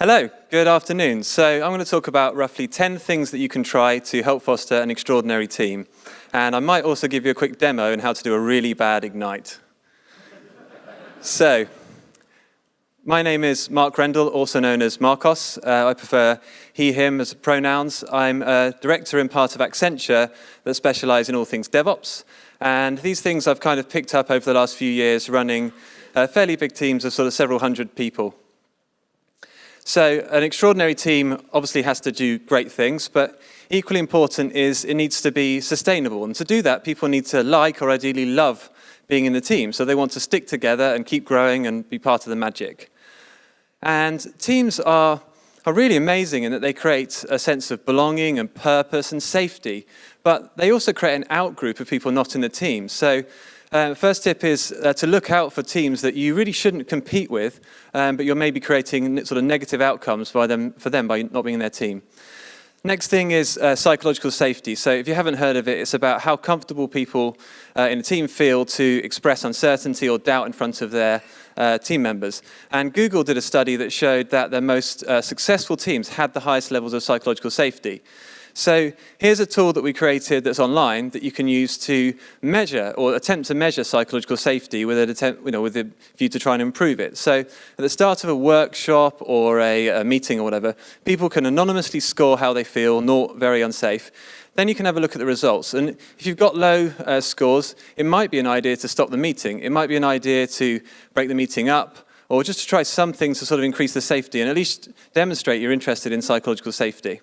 Hello, good afternoon. So I'm going to talk about roughly 10 things that you can try to help foster an extraordinary team. And I might also give you a quick demo on how to do a really bad Ignite. so, my name is Mark Rendell, also known as Marcos. Uh, I prefer he, him as pronouns. I'm a director and part of Accenture that specialize in all things DevOps. And these things I've kind of picked up over the last few years running uh, fairly big teams of sort of several hundred people. So an extraordinary team obviously has to do great things, but equally important is it needs to be sustainable. And to do that, people need to like or ideally love being in the team. So they want to stick together and keep growing and be part of the magic. And teams are, are really amazing in that they create a sense of belonging and purpose and safety, but they also create an outgroup of people not in the team. So uh, first tip is uh, to look out for teams that you really shouldn't compete with, um, but you're maybe creating sort of negative outcomes by them, for them by not being in their team. Next thing is uh, psychological safety. So if you haven't heard of it, it's about how comfortable people uh, in a team feel to express uncertainty or doubt in front of their uh, team members. And Google did a study that showed that their most uh, successful teams had the highest levels of psychological safety. So here's a tool that we created that's online that you can use to measure or attempt to measure psychological safety with, an attempt, you know, with a view to try and improve it. So at the start of a workshop or a, a meeting or whatever, people can anonymously score how they feel, not very unsafe. Then you can have a look at the results. And if you've got low uh, scores, it might be an idea to stop the meeting. It might be an idea to break the meeting up or just to try some things to sort of increase the safety and at least demonstrate you're interested in psychological safety.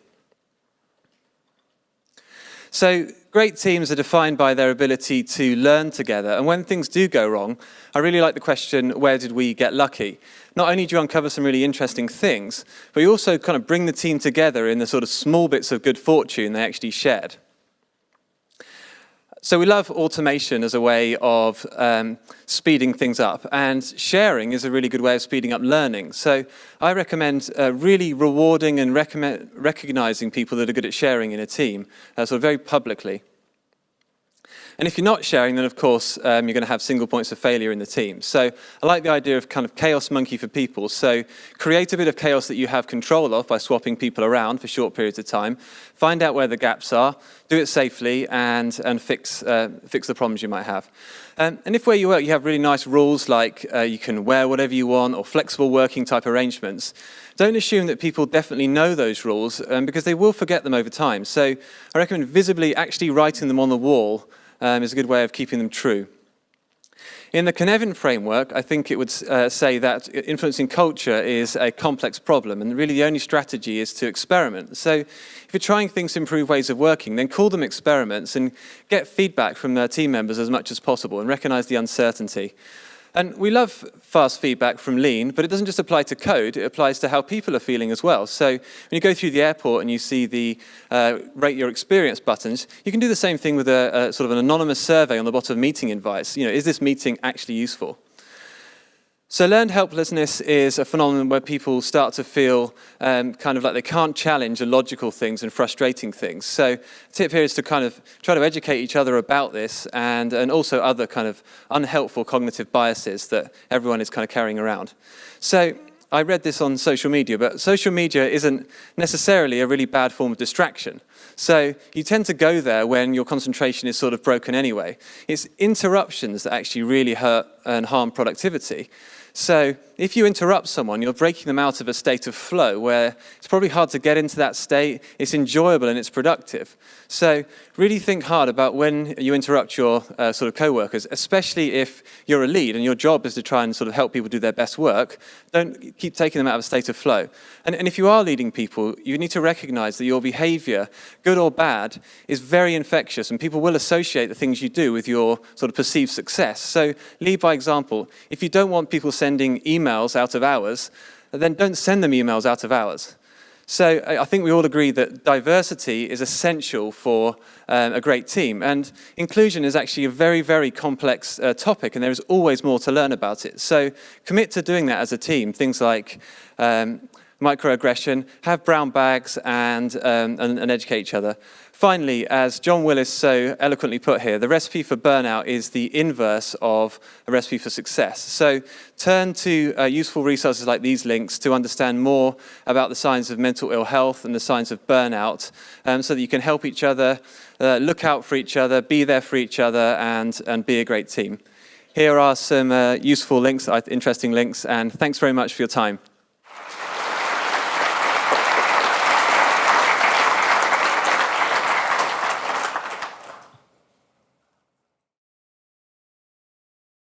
So great teams are defined by their ability to learn together. And when things do go wrong, I really like the question, where did we get lucky? Not only do you uncover some really interesting things, but you also kind of bring the team together in the sort of small bits of good fortune they actually shared. So we love automation as a way of um, speeding things up, and sharing is a really good way of speeding up learning. So I recommend uh, really rewarding and recognizing people that are good at sharing in a team, uh, sort of very publicly. And if you're not sharing, then of course um, you're going to have single points of failure in the team. So I like the idea of kind of chaos monkey for people. So create a bit of chaos that you have control of by swapping people around for short periods of time. Find out where the gaps are, do it safely, and, and fix, uh, fix the problems you might have. Um, and if where you work you have really nice rules like uh, you can wear whatever you want or flexible working type arrangements, don't assume that people definitely know those rules um, because they will forget them over time. So I recommend visibly actually writing them on the wall um, is a good way of keeping them true. In the Cynefin framework, I think it would uh, say that influencing culture is a complex problem, and really the only strategy is to experiment. So if you're trying things to improve ways of working, then call them experiments and get feedback from their team members as much as possible and recognize the uncertainty. And we love fast feedback from Lean, but it doesn't just apply to code, it applies to how people are feeling as well. So when you go through the airport and you see the uh, rate your experience buttons, you can do the same thing with a, a sort of an anonymous survey on the bottom of meeting invites. You know, is this meeting actually useful? So learned helplessness is a phenomenon where people start to feel um, kind of like they can't challenge illogical things and frustrating things. So tip here is to kind of try to educate each other about this and, and also other kind of unhelpful cognitive biases that everyone is kind of carrying around. So I read this on social media, but social media isn't necessarily a really bad form of distraction. So you tend to go there when your concentration is sort of broken anyway. It's interruptions that actually really hurt and harm productivity. So if you interrupt someone, you're breaking them out of a state of flow where it's probably hard to get into that state, it's enjoyable and it's productive. So really think hard about when you interrupt your uh, sort of co-workers, especially if you're a lead and your job is to try and sort of help people do their best work. Don't keep taking them out of a state of flow. And, and if you are leading people, you need to recognize that your behavior, good or bad, is very infectious and people will associate the things you do with your sort of perceived success. So lead by example. If you don't want people sending emails out of hours, then don't send them emails out of hours. So I think we all agree that diversity is essential for um, a great team. And inclusion is actually a very, very complex uh, topic, and there is always more to learn about it. So commit to doing that as a team. Things like um, microaggression, have brown bags and, um, and, and, educate each other. Finally, as John Willis so eloquently put here, the recipe for burnout is the inverse of a recipe for success. So turn to uh, useful resources like these links to understand more about the signs of mental ill health and the signs of burnout um, so that you can help each other, uh, look out for each other, be there for each other, and, and be a great team. Here are some uh, useful links, interesting links, and thanks very much for your time.